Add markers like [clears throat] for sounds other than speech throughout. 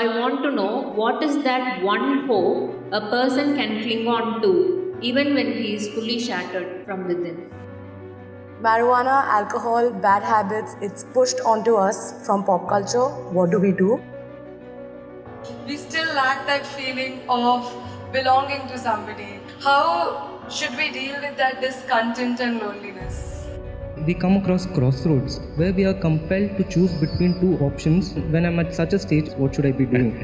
I want to know what is that one hope a person can cling on to even when he is fully shattered from within. Marijuana, alcohol, bad habits, it's pushed onto us from pop culture. What do we do? we still lack that feeling of belonging to somebody. How should we deal with that discontent and loneliness? We come across crossroads where we are compelled to choose between two options. When I'm at such a stage, what should I be doing?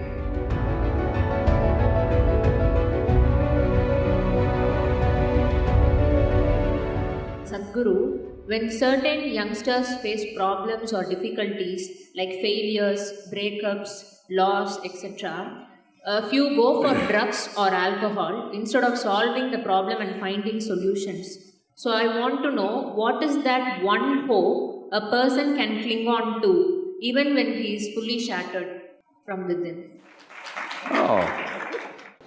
Sadhguru, when certain youngsters face problems or difficulties like failures, breakups, loss, etc., a few go for drugs or alcohol instead of solving the problem and finding solutions. So, I want to know what is that one hope a person can cling on to even when he is fully shattered from within. Oh,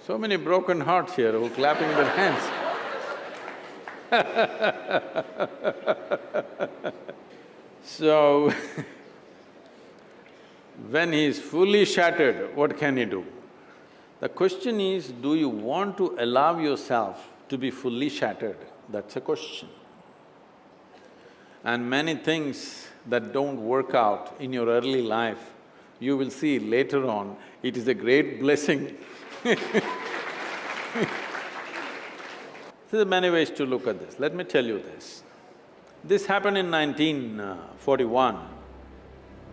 so many broken hearts here who are clapping their hands. [laughs] so, [laughs] when he is fully shattered, what can he do? The question is, do you want to allow yourself to be fully shattered? That's a question. And many things that don't work out in your early life, you will see later on, it is a great blessing [laughs] There are many ways to look at this. Let me tell you this. This happened in 1941.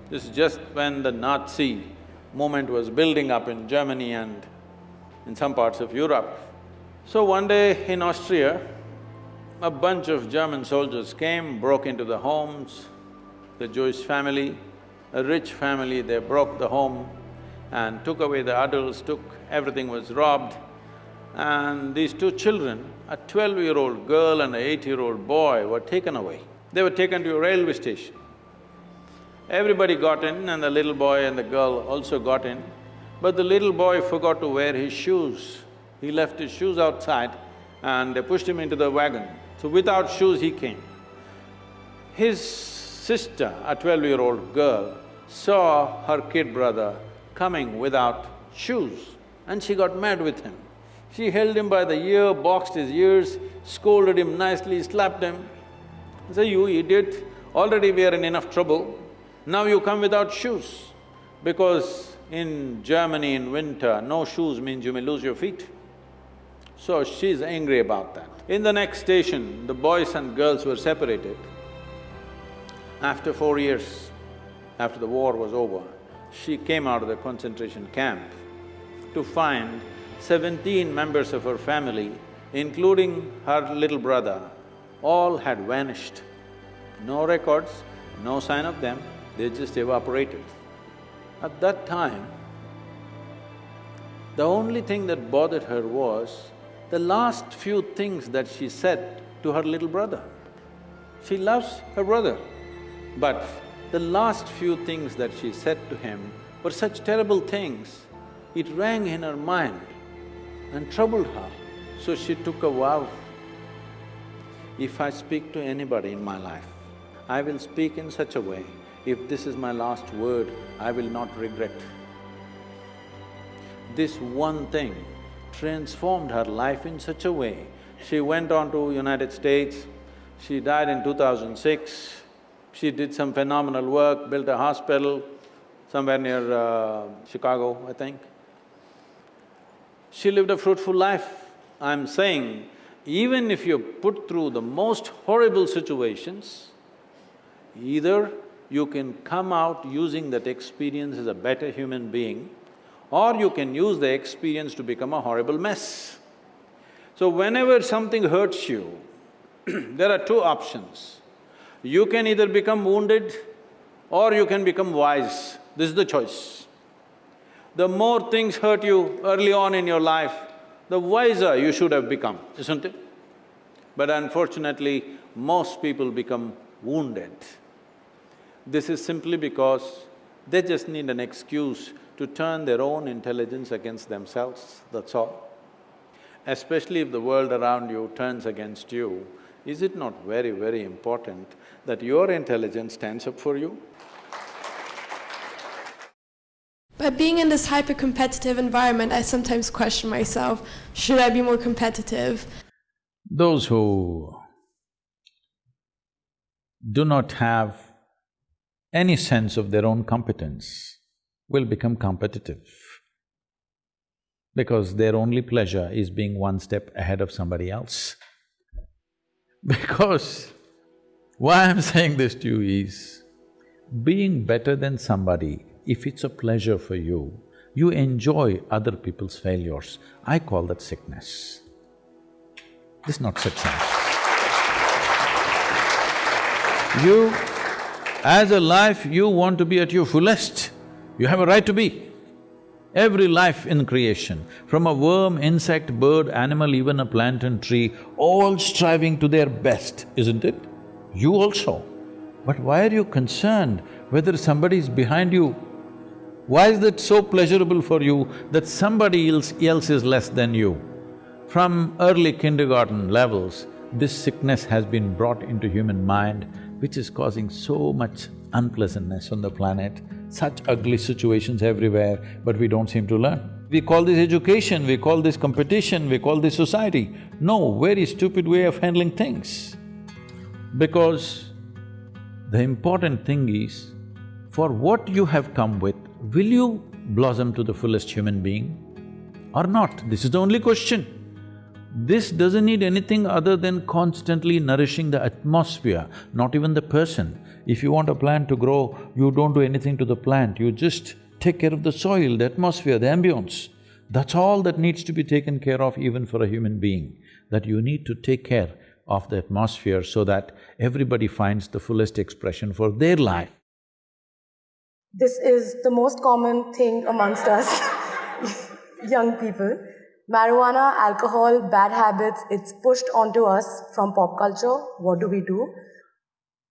This is just when the Nazi movement was building up in Germany and in some parts of Europe. So one day in Austria, a bunch of German soldiers came, broke into the homes, the Jewish family, a rich family, they broke the home and took away the adults, took… everything was robbed. And these two children, a twelve-year-old girl and an eight-year-old boy were taken away. They were taken to a railway station. Everybody got in and the little boy and the girl also got in, but the little boy forgot to wear his shoes. He left his shoes outside and they pushed him into the wagon. So without shoes he came. His sister, a twelve-year-old girl, saw her kid brother coming without shoes and she got mad with him. She held him by the ear, boxed his ears, scolded him nicely, slapped him. Say, you idiot, already we are in enough trouble, now you come without shoes. Because in Germany in winter, no shoes means you may lose your feet. So she's angry about that. In the next station, the boys and girls were separated. After four years, after the war was over, she came out of the concentration camp to find seventeen members of her family, including her little brother, all had vanished. No records, no sign of them, they just evaporated. At that time, the only thing that bothered her was the last few things that she said to her little brother. She loves her brother, but the last few things that she said to him were such terrible things, it rang in her mind and troubled her. So she took a vow, if I speak to anybody in my life, I will speak in such a way, if this is my last word, I will not regret. This one thing transformed her life in such a way. She went on to United States, she died in 2006, she did some phenomenal work, built a hospital somewhere near uh, Chicago, I think. She lived a fruitful life. I'm saying, even if you're put through the most horrible situations, either you can come out using that experience as a better human being, or you can use the experience to become a horrible mess. So whenever something hurts you, [clears throat] there are two options. You can either become wounded or you can become wise. This is the choice. The more things hurt you early on in your life, the wiser you should have become, isn't it? But unfortunately, most people become wounded. This is simply because they just need an excuse to turn their own intelligence against themselves, that's all. Especially if the world around you turns against you, is it not very, very important that your intelligence stands up for you? But being in this hyper competitive environment, I sometimes question myself should I be more competitive? Those who do not have any sense of their own competence will become competitive because their only pleasure is being one step ahead of somebody else. [laughs] Because why I'm saying this to you is, being better than somebody, if it's a pleasure for you, you enjoy other people's failures. I call that sickness. This is not success. You, as a life, you want to be at your fullest. You have a right to be. Every life in creation, from a worm, insect, bird, animal, even a plant and tree, all striving to their best, isn't it? You also. But why are you concerned whether somebody is behind you? Why is that so pleasurable for you that somebody else, else is less than you? From early kindergarten levels, this sickness has been brought into human mind, which is causing so much unpleasantness on the planet, such ugly situations everywhere, but we don't seem to learn. We call this education, we call this competition, we call this society. No, very stupid way of handling things. Because the important thing is, for what you have come with, will you blossom to the fullest human being or not? This is the only question. This doesn't need anything other than constantly nourishing the atmosphere, not even the person. If you want a plant to grow, you don't do anything to the plant, you just take care of the soil, the atmosphere, the ambience. That's all that needs to be taken care of even for a human being, that you need to take care of the atmosphere so that everybody finds the fullest expression for their life. This is the most common thing amongst us, [laughs] young people. Marijuana, alcohol, bad habits, it's pushed onto us from pop culture. What do we do?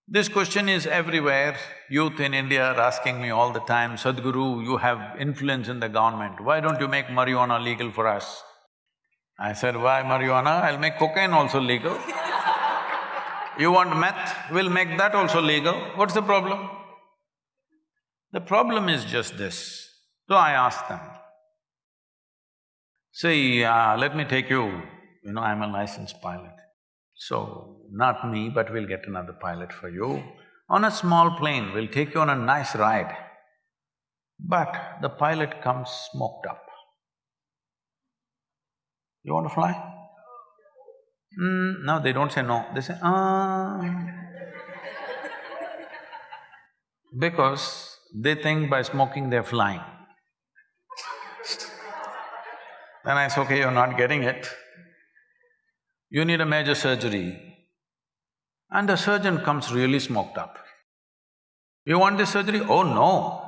This question is everywhere. Youth in India are asking me all the time, Sadhguru, you have influence in the government, why don't you make marijuana legal for us? I said, why marijuana? I'll make cocaine also legal. [laughs] you want meth? We'll make that also legal. What's the problem? The problem is just this. So I asked them, See, uh, let me take you, you know, I'm a licensed pilot. So, not me, but we'll get another pilot for you. On a small plane, we'll take you on a nice ride. But the pilot comes smoked up. You want to fly? Mm, no, they don't say no, they say, ah. because they think by smoking they're flying. Then I say, okay, you're not getting it. You need a major surgery. And the surgeon comes really smoked up. You want this surgery? Oh no.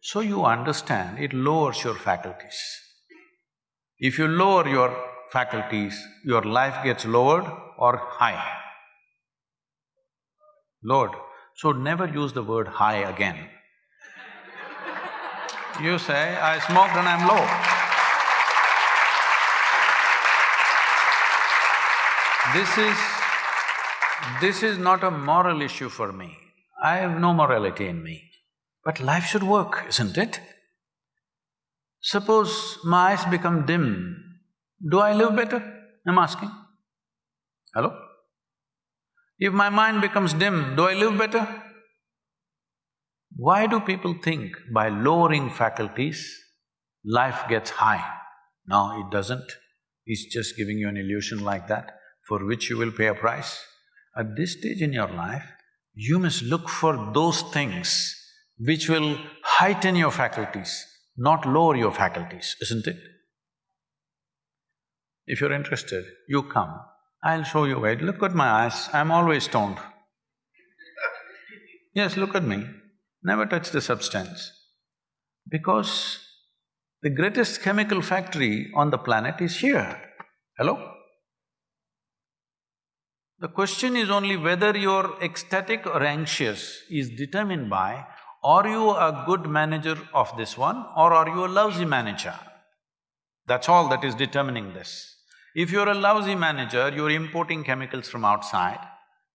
So you understand, it lowers your faculties. If you lower your faculties, your life gets lowered or high. Lowered. So never use the word high again. You say, I smoked and I'm low. This is… this is not a moral issue for me. I have no morality in me. But life should work, isn't it? Suppose my eyes become dim, do I live better? I'm asking. Hello? If my mind becomes dim, do I live better? Why do people think by lowering faculties, life gets high? No, it doesn't. It's just giving you an illusion like that for which you will pay a price. At this stage in your life, you must look for those things which will heighten your faculties, not lower your faculties, isn't it? If you're interested, you come, I'll show you wait, look at my eyes, I'm always stoned. Yes, look at me, never touch the substance. Because the greatest chemical factory on the planet is here. Hello? The question is only whether you're ecstatic or anxious is determined by are you a good manager of this one or are you a lousy manager? That's all that is determining this. If you're a lousy manager, you're importing chemicals from outside.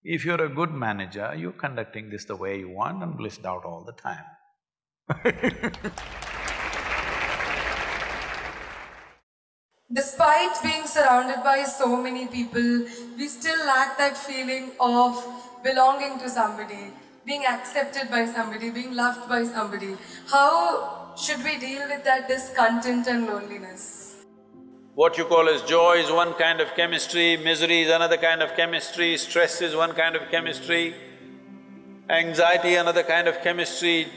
If you're a good manager, you're conducting this the way you want and blissed out all the time [laughs] despite being surrounded by so many people, we still lack that feeling of belonging to somebody, being accepted by somebody, being loved by somebody. How should we deal with that discontent and loneliness? What you call as joy is one kind of chemistry, misery is another kind of chemistry, stress is one kind of chemistry, anxiety another kind of chemistry,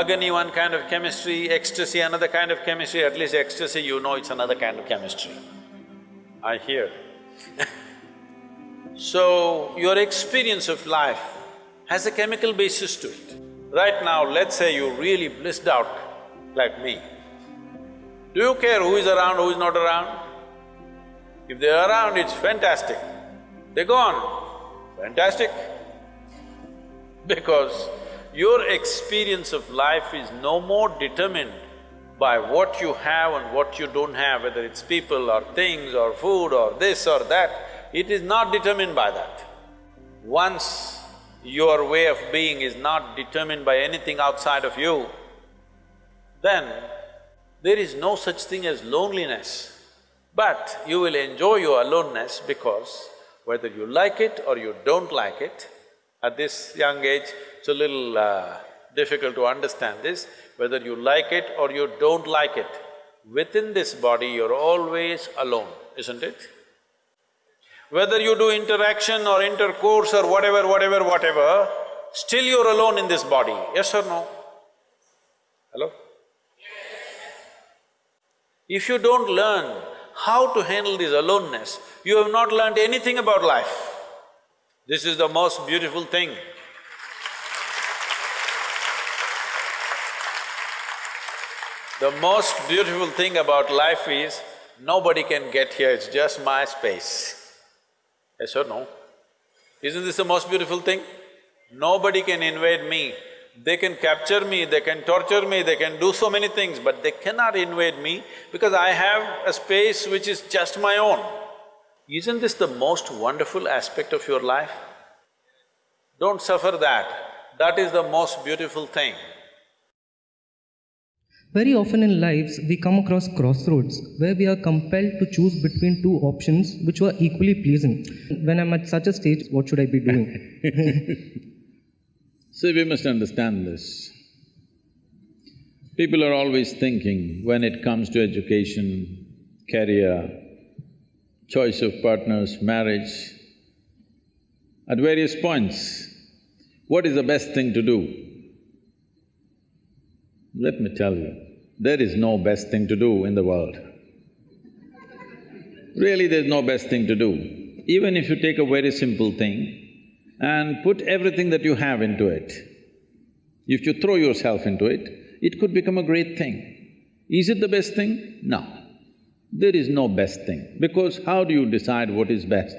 agony one kind of chemistry, ecstasy another kind of chemistry, at least ecstasy you know it's another kind of chemistry. I hear [laughs] So, your experience of life has a chemical basis to it. Right now, let's say you really blissed out like me. Do you care who is around, who is not around? If they're around, it's fantastic. They're gone, fantastic. [laughs] Because your experience of life is no more determined by what you have and what you don't have, whether it's people or things or food or this or that, it is not determined by that. Once your way of being is not determined by anything outside of you, then there is no such thing as loneliness. But you will enjoy your aloneness because whether you like it or you don't like it, at this young age, it's a little uh, difficult to understand this, whether you like it or you don't like it, within this body you're always alone, isn't it? Whether you do interaction or intercourse or whatever, whatever, whatever, still you're alone in this body, yes or no? Hello? If you don't learn how to handle this aloneness, you have not learned anything about life. This is the most beautiful thing. The most beautiful thing about life is, nobody can get here, it's just my space. Yes or no? Isn't this the most beautiful thing? Nobody can invade me. They can capture me, they can torture me, they can do so many things, but they cannot invade me because I have a space which is just my own. Isn't this the most wonderful aspect of your life? Don't suffer that, that is the most beautiful thing. Very often in lives, we come across crossroads where we are compelled to choose between two options which were equally pleasing. When I'm at such a stage, what should I be doing? [laughs] See, we must understand this. People are always thinking when it comes to education, career, choice of partners, marriage, at various points, what is the best thing to do? Let me tell you, there is no best thing to do in the world. Really, there's no best thing to do. Even if you take a very simple thing and put everything that you have into it, if you throw yourself into it, it could become a great thing. Is it the best thing? No. There is no best thing, because how do you decide what is best?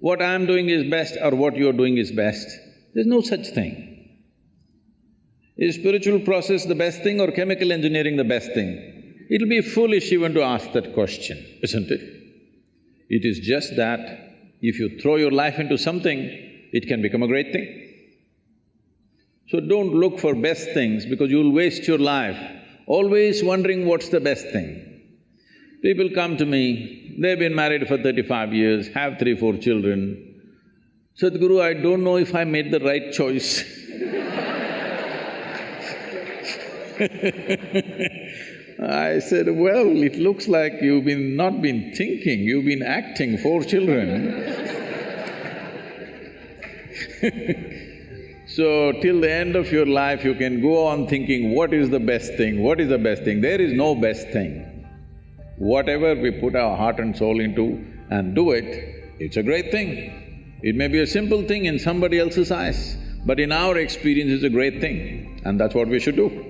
What I'm doing is best or what you're doing is best? There's no such thing. Is spiritual process the best thing or chemical engineering the best thing? It'll be foolish even to ask that question, isn't it? It is just that if you throw your life into something, it can become a great thing. So don't look for best things because you'll waste your life always wondering what's the best thing. People come to me, they've been married for thirty-five years, have three, four children. Sadhguru, I don't know if I made the right choice [laughs] I said, well, it looks like you've been… not been thinking, you've been acting four children [laughs] So, till the end of your life, you can go on thinking, what is the best thing, what is the best thing? There is no best thing. Whatever we put our heart and soul into and do it, it's a great thing. It may be a simple thing in somebody else's eyes, but in our experience, it's a great thing, and that's what we should do.